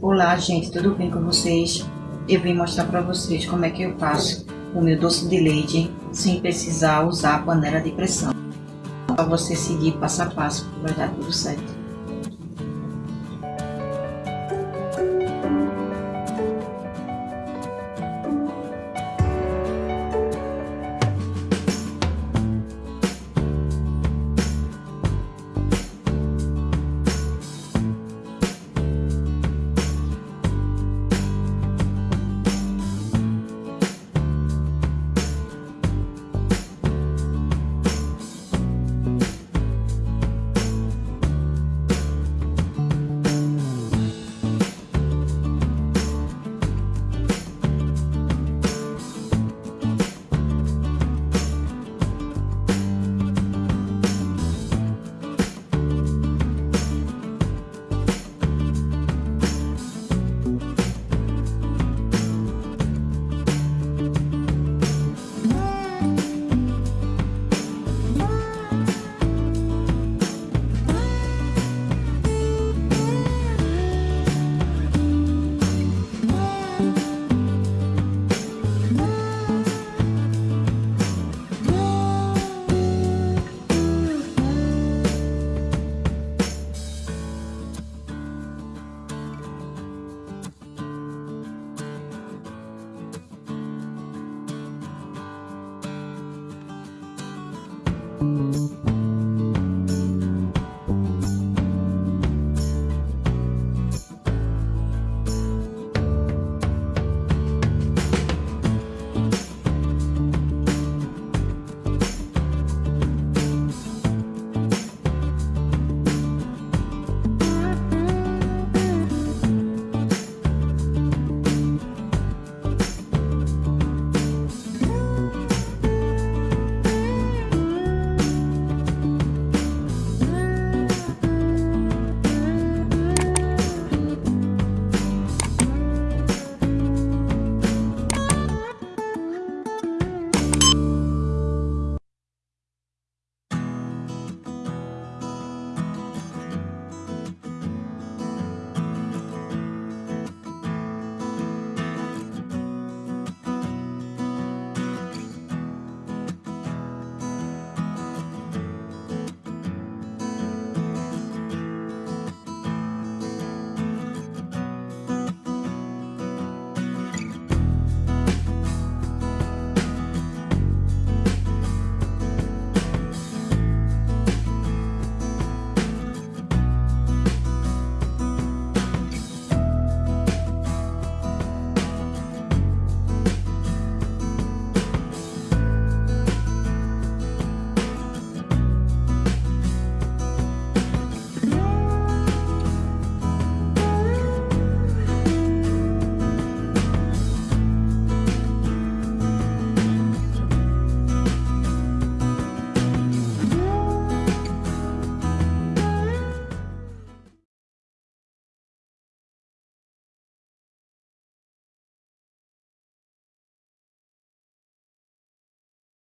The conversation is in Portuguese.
Olá, gente, tudo bem com vocês? Eu vim mostrar para vocês como é que eu faço o meu doce de leite sem precisar usar a panela de pressão. Para você seguir passo a passo, vai dar tudo certo.